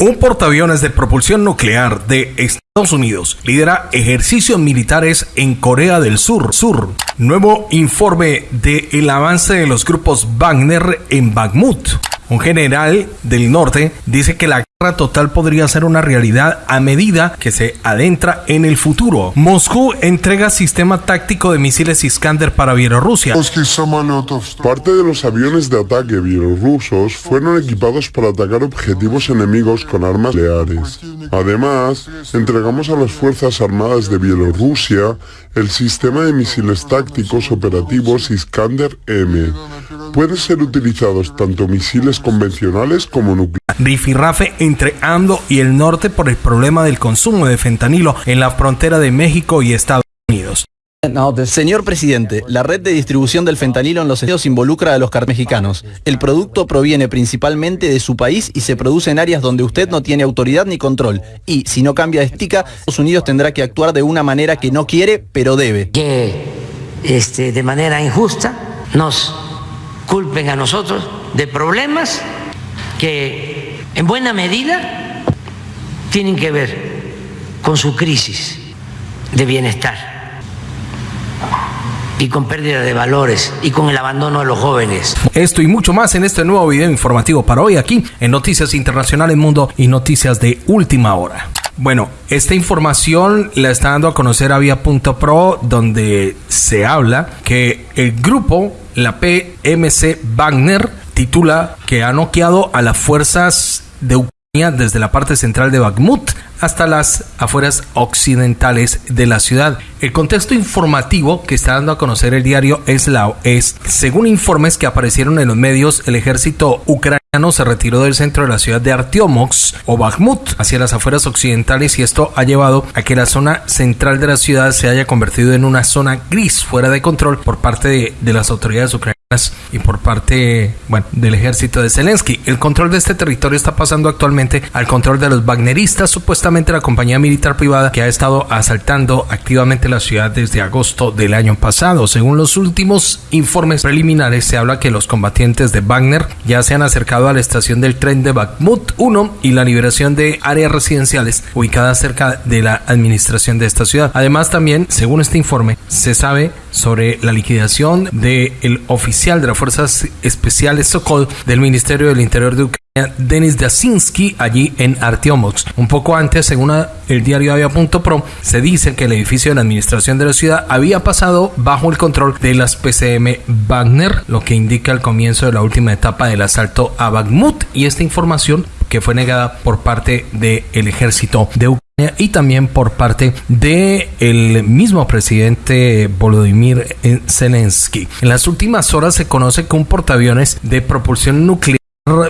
Un portaaviones de propulsión nuclear de Estados Unidos lidera ejercicios militares en Corea del Sur. Sur. Nuevo informe de avance de los grupos Wagner en Bakhmut. Un general del norte dice que la total podría ser una realidad a medida que se adentra en el futuro. Moscú entrega sistema táctico de misiles Iskander para Bielorrusia. Parte de los aviones de ataque bielorrusos fueron equipados para atacar objetivos enemigos con armas nucleares. Además, entregamos a las Fuerzas Armadas de Bielorrusia el sistema de misiles tácticos operativos Iskander M. Pueden ser utilizados tanto misiles convencionales como nucleares. Rifirrafe entre AMLO y el norte por el problema del consumo de fentanilo en la frontera de México y Estados Unidos. Señor presidente, la red de distribución del fentanilo en los estados involucra a los car mexicanos. El producto proviene principalmente de su país y se produce en áreas donde usted no tiene autoridad ni control. Y si no cambia de estica, Estados Unidos tendrá que actuar de una manera que no quiere, pero debe. Que este, de manera injusta nos culpen a nosotros de problemas que en buena medida tienen que ver con su crisis de bienestar y con pérdida de valores y con el abandono de los jóvenes. Esto y mucho más en este nuevo video informativo para hoy aquí en Noticias Internacionales Mundo y Noticias de Última Hora. Bueno, esta información la está dando a conocer a Vía.pro donde se habla que el grupo, la PMC Wagner, titula que ha noqueado a las fuerzas de Ucrania desde la parte central de Bakhmut hasta las afueras occidentales de la ciudad. El contexto informativo que está dando a conocer el diario Eslao es, según informes que aparecieron en los medios, el ejército ucraniano se retiró del centro de la ciudad de Artyomox o Bakhmut hacia las afueras occidentales y esto ha llevado a que la zona central de la ciudad se haya convertido en una zona gris fuera de control por parte de, de las autoridades ucranianas y por parte del ejército de Zelensky. El control de este territorio está pasando actualmente al control de los Wagneristas, supuestamente la compañía militar privada que ha estado asaltando activamente la ciudad desde agosto del año pasado. Según los últimos informes preliminares, se habla que los combatientes de Wagner ya se han acercado a la estación del tren de Bakhmut 1 y la liberación de áreas residenciales ubicadas cerca de la administración de esta ciudad. Además, también, según este informe, se sabe sobre la liquidación del oficial de las Fuerzas Especiales Sokol del Ministerio del Interior de Ucrania, Denis Dasinski, allí en Artyomox. Un poco antes, según el diario Avia.pro, se dice que el edificio de la administración de la ciudad había pasado bajo el control de las PCM Wagner, lo que indica el comienzo de la última etapa del asalto a Bakhmut. Y esta información que fue negada por parte del ejército de Ucrania y también por parte de el mismo presidente Volodymyr Zelensky. En las últimas horas se conoce que un portaaviones de propulsión nuclear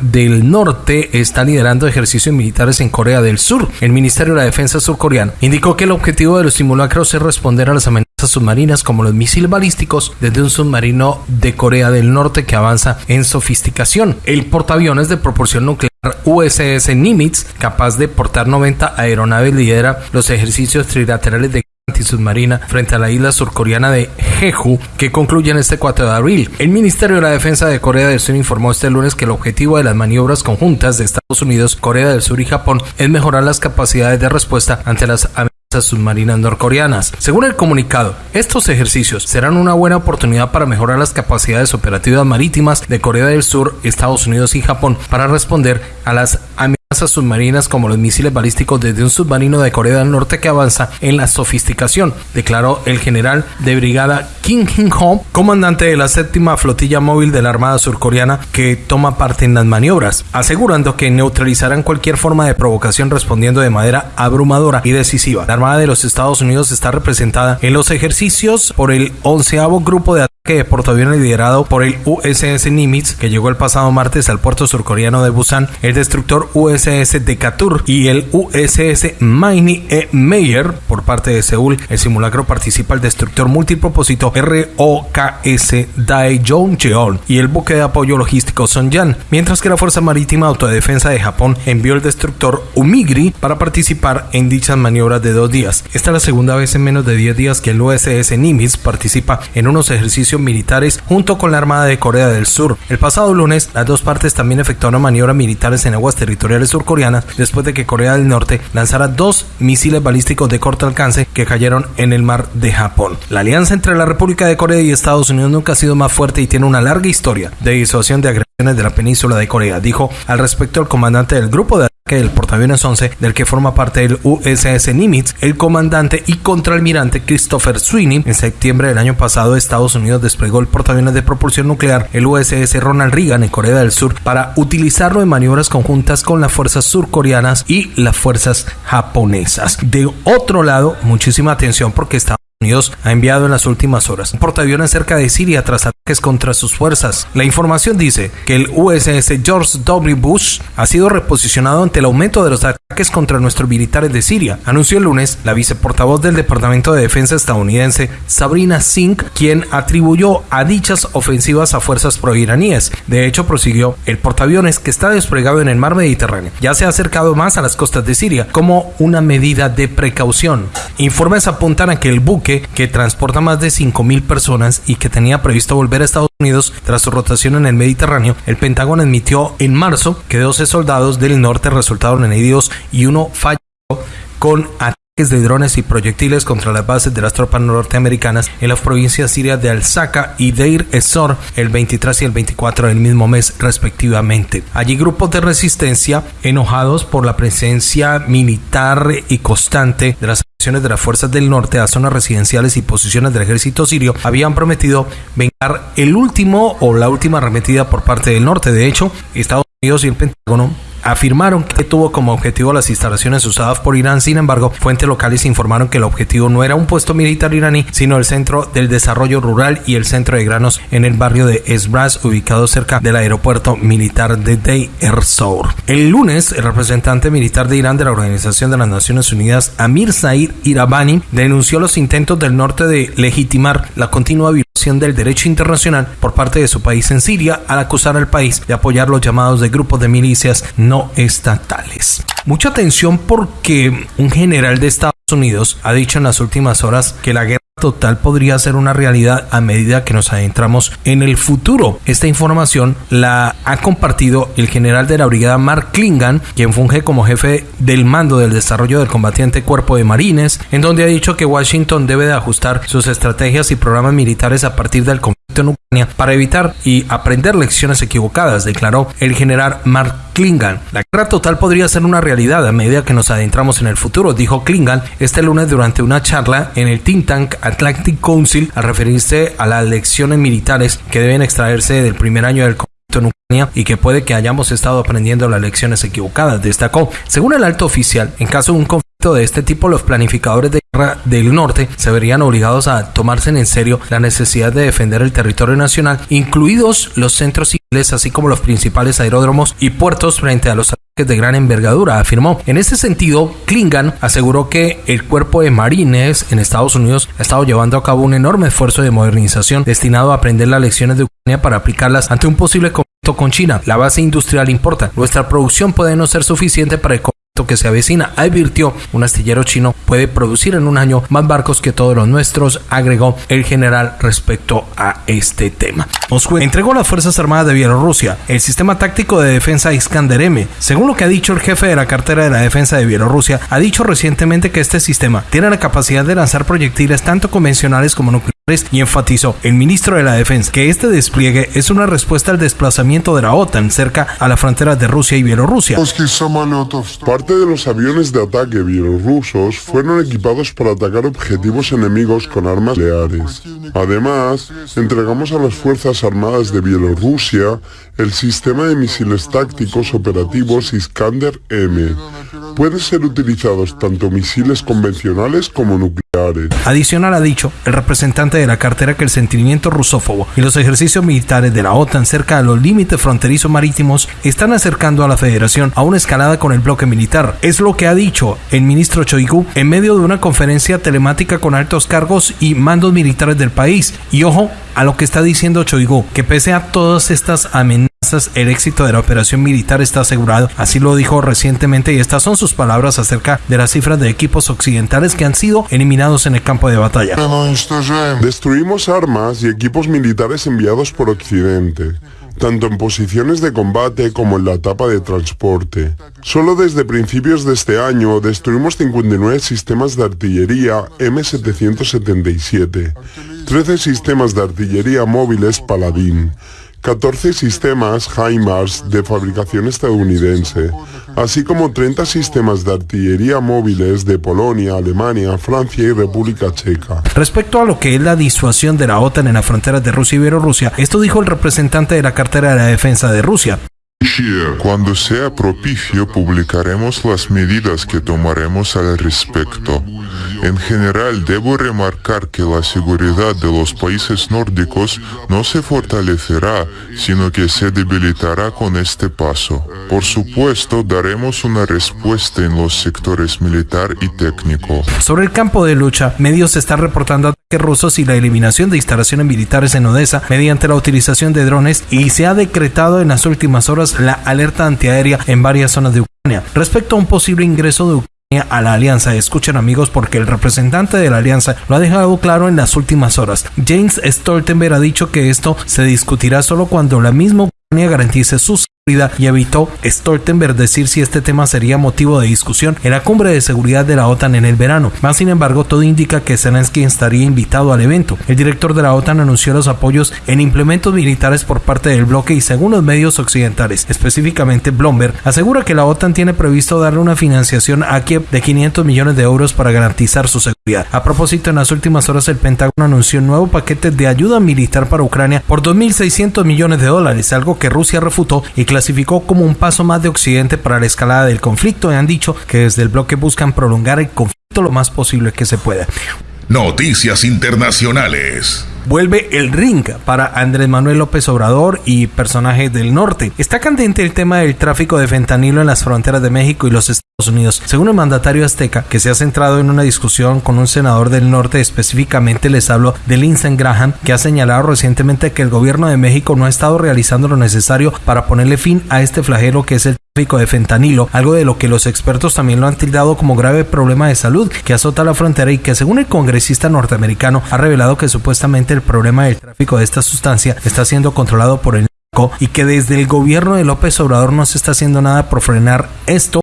del Norte está liderando ejercicios militares en Corea del Sur. El Ministerio de la Defensa surcoreano indicó que el objetivo de los simulacros es responder a las amenazas submarinas como los misiles balísticos desde un submarino de Corea del Norte que avanza en sofisticación. El portaaviones de propulsión nuclear USS Nimitz, capaz de portar 90 aeronaves, lidera los ejercicios trilaterales de antisubmarina frente a la isla surcoreana de Jeju que concluyen este 4 de abril. El Ministerio de la Defensa de Corea del Sur informó este lunes que el objetivo de las maniobras conjuntas de Estados Unidos, Corea del Sur y Japón es mejorar las capacidades de respuesta ante las amenazas submarinas norcoreanas. Según el comunicado, estos ejercicios serán una buena oportunidad para mejorar las capacidades operativas marítimas de Corea del Sur, Estados Unidos y Japón para responder a las amenazas submarinas como los misiles balísticos desde un submarino de Corea del Norte que avanza en la sofisticación, declaró el general de brigada Kim Hin-ho, comandante de la séptima flotilla móvil de la Armada surcoreana que toma parte en las maniobras, asegurando que neutralizarán cualquier forma de provocación respondiendo de manera abrumadora y decisiva. La Armada de los Estados Unidos está representada en los ejercicios por el onceavo grupo de que portaaviones liderado por el USS Nimitz, que llegó el pasado martes al puerto surcoreano de Busan, el destructor USS Decatur y el USS Maini E. Meyer por parte de Seúl. El simulacro participa el destructor multipropósito ROKS Daejeon y el buque de apoyo logístico Sonjan, mientras que la Fuerza Marítima Autodefensa de Japón envió el destructor Umigri para participar en dichas maniobras de dos días. Esta es la segunda vez en menos de 10 días que el USS Nimitz participa en unos ejercicios militares junto con la Armada de Corea del Sur. El pasado lunes, las dos partes también efectuaron maniobras militares en aguas territoriales surcoreanas después de que Corea del Norte lanzara dos misiles balísticos de corto alcance que cayeron en el mar de Japón. La alianza entre la República de Corea y Estados Unidos nunca ha sido más fuerte y tiene una larga historia de disuasión de agresiones de la península de Corea, dijo al respecto el comandante del grupo de que el portaaviones 11, del que forma parte el USS Nimitz, el comandante y contraalmirante Christopher Sweeney. En septiembre del año pasado, Estados Unidos desplegó el portaaviones de propulsión nuclear, el USS Ronald Reagan, en Corea del Sur, para utilizarlo en maniobras conjuntas con las fuerzas surcoreanas y las fuerzas japonesas. De otro lado, muchísima atención porque Estados Unidos ha enviado en las últimas horas un portaaviones cerca de Siria tras ataques contra sus fuerzas. La información dice que el USS George W. Bush ha sido reposicionado ante el aumento de los ataques contra nuestros militares de Siria. Anunció el lunes la viceportavoz del Departamento de Defensa estadounidense, Sabrina Singh, quien atribuyó a dichas ofensivas a fuerzas proiraníes. De hecho, prosiguió, el portaaviones que está desplegado en el mar Mediterráneo ya se ha acercado más a las costas de Siria como una medida de precaución. Informes apuntan a que el buque que transporta más de 5.000 personas y que tenía previsto volver a Estados Unidos tras su rotación en el Mediterráneo, el Pentágono admitió en marzo que 12 soldados del norte resultaron heridos y uno falló con ataques de drones y proyectiles contra las bases de las tropas norteamericanas en las provincias sirias de Al-Saka y Deir ez-Zor el 23 y el 24 del mismo mes respectivamente. Allí grupos de resistencia enojados por la presencia militar y constante de las de las fuerzas del norte a zonas residenciales y posiciones del ejército sirio habían prometido vengar el último o la última arremetida por parte del norte. De hecho, Estados Unidos y el Pentágono afirmaron que tuvo como objetivo las instalaciones usadas por Irán. Sin embargo, fuentes locales informaron que el objetivo no era un puesto militar iraní, sino el centro del desarrollo rural y el centro de granos en el barrio de Esbras, ubicado cerca del aeropuerto militar de Deir ez-Zor. El lunes, el representante militar de Irán de la Organización de las Naciones Unidas, Amir Said Irabani, denunció los intentos del norte de legitimar la continua violación del derecho internacional por parte de su país en Siria al acusar al país de apoyar los llamados de grupos de milicias estatales. Mucha atención porque un general de Estados Unidos ha dicho en las últimas horas que la guerra total podría ser una realidad a medida que nos adentramos en el futuro. Esta información la ha compartido el general de la brigada Mark Klingan, quien funge como jefe del mando del desarrollo del combatiente cuerpo de marines, en donde ha dicho que Washington debe de ajustar sus estrategias y programas militares a partir del conflicto en Ucrania para evitar y aprender lecciones equivocadas, declaró el general Mark Klingan. La guerra total podría ser una realidad a medida que nos adentramos en el futuro, dijo Klingan este lunes durante una charla en el think tank Atlantic Council al referirse a las lecciones militares que deben extraerse del primer año del conflicto en Ucrania y que puede que hayamos estado aprendiendo las lecciones equivocadas, destacó. Según el alto oficial, en caso de un conflicto de este tipo, los planificadores de guerra del norte se verían obligados a tomarse en serio la necesidad de defender el territorio nacional, incluidos los centros civiles, así como los principales aeródromos y puertos frente a los ataques de gran envergadura, afirmó. En este sentido, Klingan aseguró que el cuerpo de marines en Estados Unidos ha estado llevando a cabo un enorme esfuerzo de modernización destinado a aprender las lecciones de Ucrania para aplicarlas ante un posible conflicto con China. La base industrial importa. Nuestra producción puede no ser suficiente para el que se avecina, advirtió un astillero chino puede producir en un año más barcos que todos los nuestros, agregó el general respecto a este tema. Moscú entregó a las Fuerzas Armadas de Bielorrusia el sistema táctico de defensa Iskander M. Según lo que ha dicho el jefe de la cartera de la defensa de Bielorrusia, ha dicho recientemente que este sistema tiene la capacidad de lanzar proyectiles tanto convencionales como nucleares y enfatizó el ministro de la Defensa que este despliegue es una respuesta al desplazamiento de la OTAN cerca a la frontera de Rusia y Bielorrusia. Parte de los aviones de ataque bielorrusos fueron equipados para atacar objetivos enemigos con armas nucleares. Además, entregamos a las Fuerzas Armadas de Bielorrusia el sistema de misiles tácticos operativos Iskander M. Pueden ser utilizados tanto misiles convencionales como nucleares. Adicional ha dicho el representante de la cartera que el sentimiento rusófobo y los ejercicios militares de la OTAN cerca de los límites fronterizos marítimos están acercando a la Federación a una escalada con el bloque militar. Es lo que ha dicho el ministro Choigu en medio de una conferencia telemática con altos cargos y mandos militares del país. Y ojo a lo que está diciendo Choigu, que pese a todas estas amenazas el éxito de la operación militar está asegurado. Así lo dijo recientemente y estas son sus palabras acerca de las cifras de equipos occidentales que han sido eliminados en el campo de batalla. Destruimos armas y equipos militares enviados por Occidente tanto en posiciones de combate como en la etapa de transporte. Solo desde principios de este año destruimos 59 sistemas de artillería M777, 13 sistemas de artillería móviles Paladín, 14 sistemas HIMARS de fabricación estadounidense, así como 30 sistemas de artillería móviles de Polonia, Alemania, Francia y República Checa. Respecto a lo que es la disuasión de la OTAN en las fronteras de Rusia y Bielorrusia, esto dijo el representante de la cartera de la defensa de Rusia. Cuando sea propicio publicaremos las medidas que tomaremos al respecto. En general, debo remarcar que la seguridad de los países nórdicos no se fortalecerá, sino que se debilitará con este paso. Por supuesto, daremos una respuesta en los sectores militar y técnico. Sobre el campo de lucha, medios están reportando rusos y la eliminación de instalaciones militares en Odessa mediante la utilización de drones y se ha decretado en las últimas horas la alerta antiaérea en varias zonas de Ucrania. Respecto a un posible ingreso de Ucrania a la alianza. Escuchen amigos porque el representante de la alianza lo ha dejado claro en las últimas horas. James Stoltenberg ha dicho que esto se discutirá solo cuando la misma Ucrania garantice su y evitó Stoltenberg decir si este tema sería motivo de discusión en la cumbre de seguridad de la OTAN en el verano. Más sin embargo, todo indica que Zelensky estaría invitado al evento. El director de la OTAN anunció los apoyos en implementos militares por parte del bloque y según los medios occidentales, específicamente Bloomberg, asegura que la OTAN tiene previsto darle una financiación a Kiev de 500 millones de euros para garantizar su seguridad. A propósito, en las últimas horas el Pentágono anunció un nuevo paquete de ayuda militar para Ucrania por 2.600 millones de dólares, algo que Rusia refutó y que clasificó como un paso más de Occidente para la escalada del conflicto y han dicho que desde el bloque buscan prolongar el conflicto lo más posible que se pueda. Noticias Internacionales. Vuelve el ring para Andrés Manuel López Obrador y personajes del norte. Está candente el tema del tráfico de fentanilo en las fronteras de México y los Estados Unidos. Según el mandatario azteca, que se ha centrado en una discusión con un senador del norte, específicamente les hablo de Lindsey Graham, que ha señalado recientemente que el gobierno de México no ha estado realizando lo necesario para ponerle fin a este flagelo que es el de fentanilo, algo de lo que los expertos también lo han tildado como grave problema de salud que azota la frontera y que según el congresista norteamericano ha revelado que supuestamente el problema del tráfico de esta sustancia está siendo controlado por el y que desde el gobierno de López Obrador no se está haciendo nada por frenar esto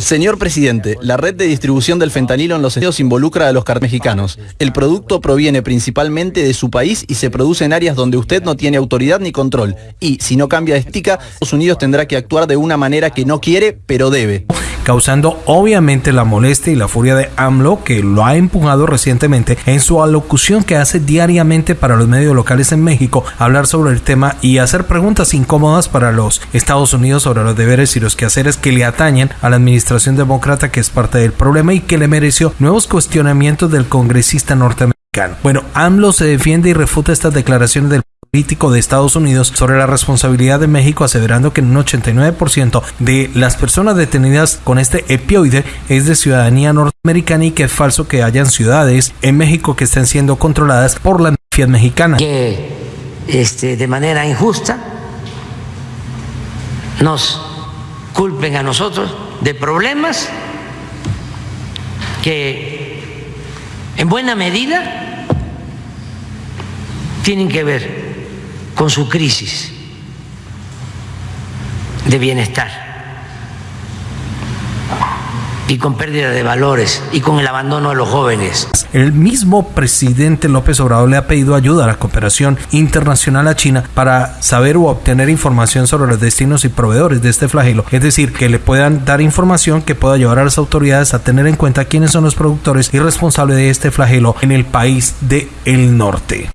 Señor presidente, la red de distribución del fentanilo en los estados involucra a los mexicanos. El producto proviene principalmente de su país y se produce en áreas donde usted no tiene autoridad ni control. Y si no cambia de estica, Estados Unidos tendrá que actuar de una manera que no quiere, pero debe causando obviamente la molestia y la furia de AMLO que lo ha empujado recientemente en su alocución que hace diariamente para los medios locales en México hablar sobre el tema y hacer preguntas incómodas para los Estados Unidos sobre los deberes y los quehaceres que le atañen a la administración demócrata que es parte del problema y que le mereció nuevos cuestionamientos del congresista norteamericano. Bueno, AMLO se defiende y refuta estas declaraciones del político de Estados Unidos sobre la responsabilidad de México, aseverando que un 89% de las personas detenidas con este epioide es de ciudadanía norteamericana y que es falso que hayan ciudades en México que estén siendo controladas por la mafia mexicana. Que este, de manera injusta nos culpen a nosotros de problemas que en buena medida tienen que ver con su crisis de bienestar y con pérdida de valores y con el abandono de los jóvenes. El mismo presidente López Obrador le ha pedido ayuda a la cooperación internacional a China para saber o obtener información sobre los destinos y proveedores de este flagelo, es decir, que le puedan dar información que pueda llevar a las autoridades a tener en cuenta quiénes son los productores y responsables de este flagelo en el país del el norte.